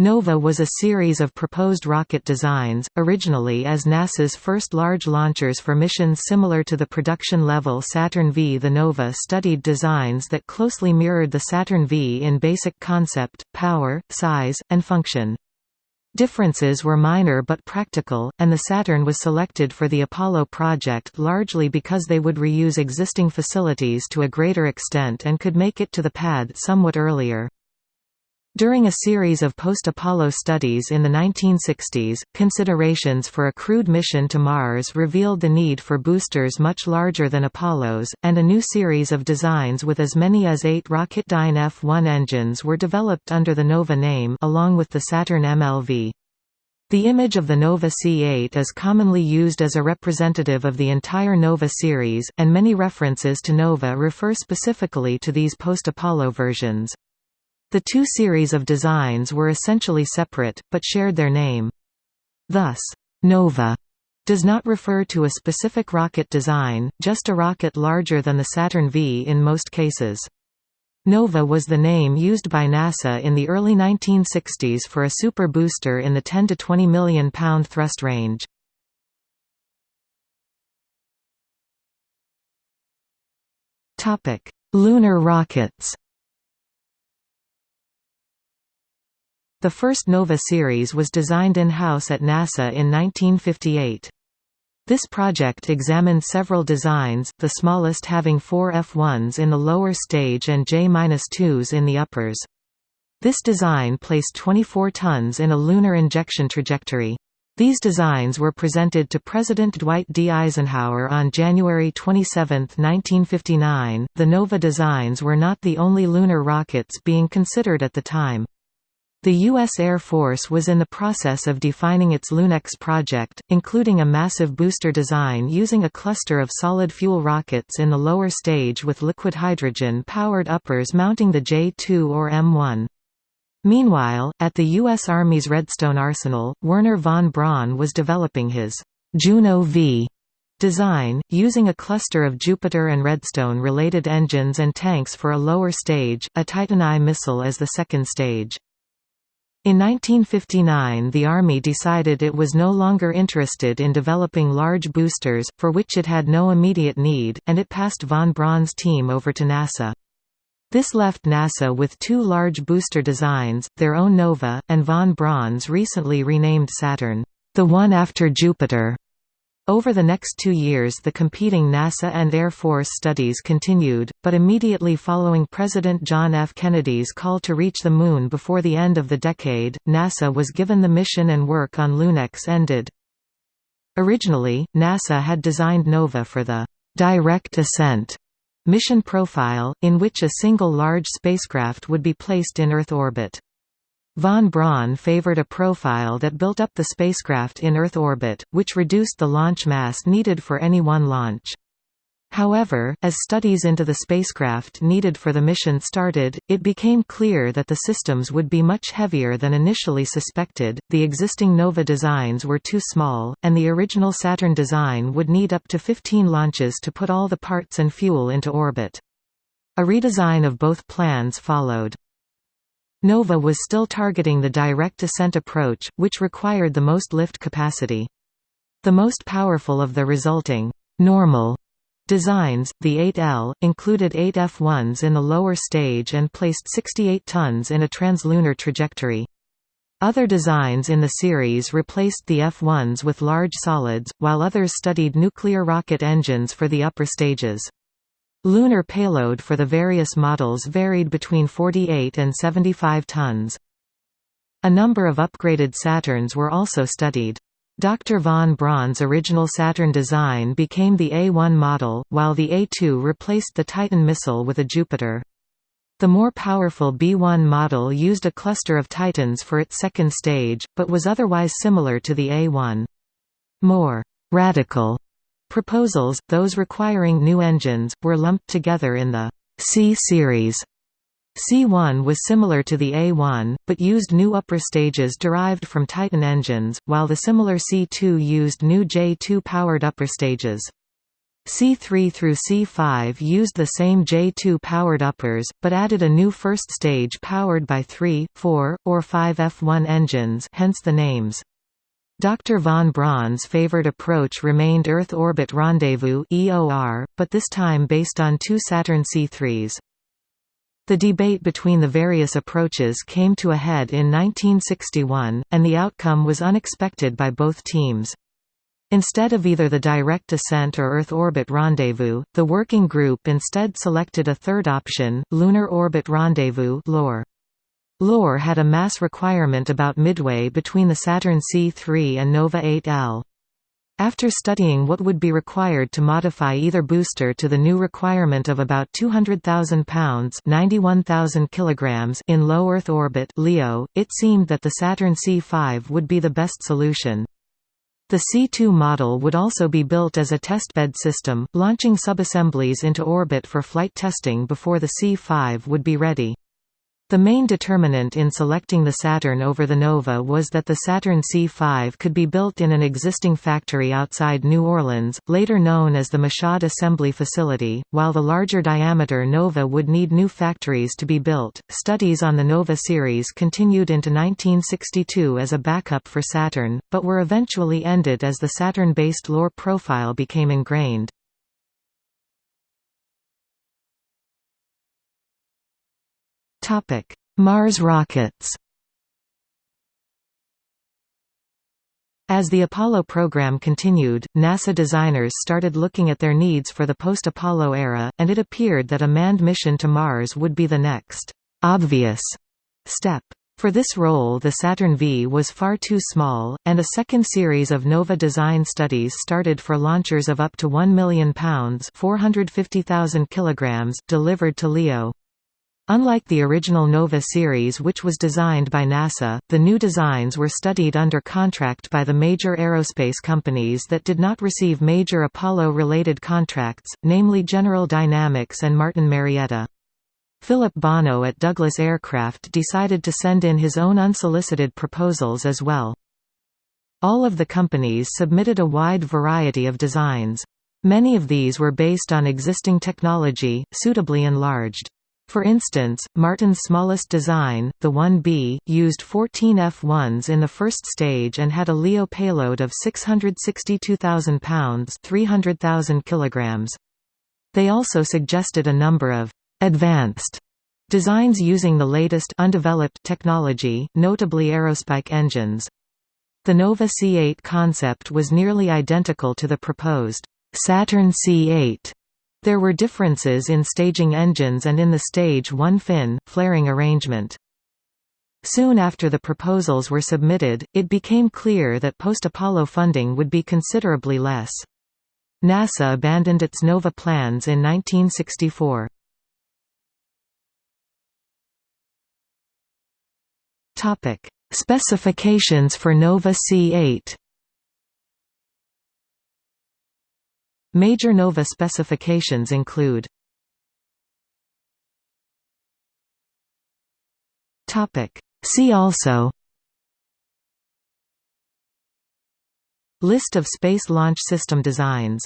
Nova was a series of proposed rocket designs, originally as NASA's first large launchers for missions similar to the production-level Saturn V. The Nova studied designs that closely mirrored the Saturn V in basic concept, power, size, and function. Differences were minor but practical, and the Saturn was selected for the Apollo project largely because they would reuse existing facilities to a greater extent and could make it to the pad somewhat earlier. During a series of post-Apollo studies in the 1960s, considerations for a crewed mission to Mars revealed the need for boosters much larger than Apollo's, and a new series of designs with as many as eight Rocketdyne F-1 engines were developed under the NOVA name along with the Saturn MLV. The image of the Nova C8 is commonly used as a representative of the entire Nova series, and many references to Nova refer specifically to these post-Apollo versions. The two series of designs were essentially separate, but shared their name. Thus, Nova does not refer to a specific rocket design, just a rocket larger than the Saturn V in most cases. Nova was the name used by NASA in the early 1960s for a super booster in the 10 to 20 million pound thrust range. Lunar rockets The first NOVA series was designed in-house at NASA in 1958. This project examined several designs, the smallest having four F-1s in the lower stage and J-2s in the uppers. This design placed 24 tons in a lunar injection trajectory. These designs were presented to President Dwight D. Eisenhower on January 27, 1959. The NOVA designs were not the only lunar rockets being considered at the time. The U.S. Air Force was in the process of defining its LUNEX project, including a massive booster design using a cluster of solid fuel rockets in the lower stage with liquid hydrogen-powered uppers mounting the J-2 or M-1. Meanwhile, at the U.S. Army's Redstone Arsenal, Wernher von Braun was developing his Juno V design, using a cluster of Jupiter and Redstone-related engines and tanks for a lower stage, a Titan I missile as the second stage. In 1959 the Army decided it was no longer interested in developing large boosters, for which it had no immediate need, and it passed von Braun's team over to NASA. This left NASA with two large booster designs, their own NOVA, and von Braun's recently renamed Saturn, the one after Jupiter. Over the next two years the competing NASA and Air Force studies continued, but immediately following President John F. Kennedy's call to reach the Moon before the end of the decade, NASA was given the mission and work on LUNEX ended. Originally, NASA had designed NOVA for the «direct ascent» mission profile, in which a single large spacecraft would be placed in Earth orbit. Von Braun favored a profile that built up the spacecraft in Earth orbit, which reduced the launch mass needed for any one launch. However, as studies into the spacecraft needed for the mission started, it became clear that the systems would be much heavier than initially suspected, the existing NOVA designs were too small, and the original Saturn design would need up to 15 launches to put all the parts and fuel into orbit. A redesign of both plans followed. Nova was still targeting the direct ascent approach, which required the most lift capacity. The most powerful of the resulting normal designs, the 8L, included 8 F1s in the lower stage and placed 68 tons in a translunar trajectory. Other designs in the series replaced the F1s with large solids, while others studied nuclear rocket engines for the upper stages. Lunar payload for the various models varied between 48 and 75 tons. A number of upgraded Saturns were also studied. Dr. von Braun's original Saturn design became the A1 model, while the A2 replaced the Titan missile with a Jupiter. The more powerful B1 model used a cluster of Titans for its second stage, but was otherwise similar to the A1. More radical Proposals, those requiring new engines, were lumped together in the C series. C1 was similar to the A1, but used new upper stages derived from Titan engines, while the similar C2 used new J2-powered upper stages. C3 through C5 used the same J2 powered uppers, but added a new first stage powered by 3, 4, or 5 F1 engines hence the names. Dr. von Braun's favored approach remained Earth Orbit Rendezvous (EOR), but this time based on two Saturn C3s. The debate between the various approaches came to a head in 1961, and the outcome was unexpected by both teams. Instead of either the direct ascent or Earth orbit rendezvous, the working group instead selected a third option, Lunar Orbit Rendezvous LOR. LOR had a mass requirement about midway between the Saturn C3 and Nova 8L. After studying what would be required to modify either booster to the new requirement of about 200,000 pounds kilograms in low Earth orbit LEO, it seemed that the Saturn C5 would be the best solution. The C2 model would also be built as a testbed system, launching subassemblies into orbit for flight testing before the C5 would be ready. The main determinant in selecting the Saturn over the Nova was that the Saturn C5 could be built in an existing factory outside New Orleans, later known as the Michoud Assembly Facility, while the larger diameter Nova would need new factories to be built. Studies on the Nova series continued into 1962 as a backup for Saturn, but were eventually ended as the Saturn based LOR profile became ingrained. Topic: Mars rockets. As the Apollo program continued, NASA designers started looking at their needs for the post-Apollo era, and it appeared that a manned mission to Mars would be the next obvious step. For this role the Saturn V was far too small, and a second series of NOVA design studies started for launchers of up to 1 million pounds 450,000 kilograms delivered to LEO. Unlike the original NOVA series which was designed by NASA, the new designs were studied under contract by the major aerospace companies that did not receive major Apollo-related contracts, namely General Dynamics and Martin Marietta. Philip Bono at Douglas Aircraft decided to send in his own unsolicited proposals as well. All of the companies submitted a wide variety of designs. Many of these were based on existing technology, suitably enlarged. For instance, Martin's smallest design, the 1B, used 14 F-1s in the first stage and had a LEO payload of 662,000 pounds 300,000 kilograms. They also suggested a number of «advanced» designs using the latest undeveloped technology, notably aerospike engines. The Nova C8 concept was nearly identical to the proposed Saturn C8 there were differences in staging engines and in the stage 1 fin, flaring arrangement. Soon after the proposals were submitted, it became clear that post-Apollo funding would be considerably less. NASA abandoned its NOVA plans in 1964. Specifications for NOVA C8 Major NOVA specifications include See also List of Space Launch System designs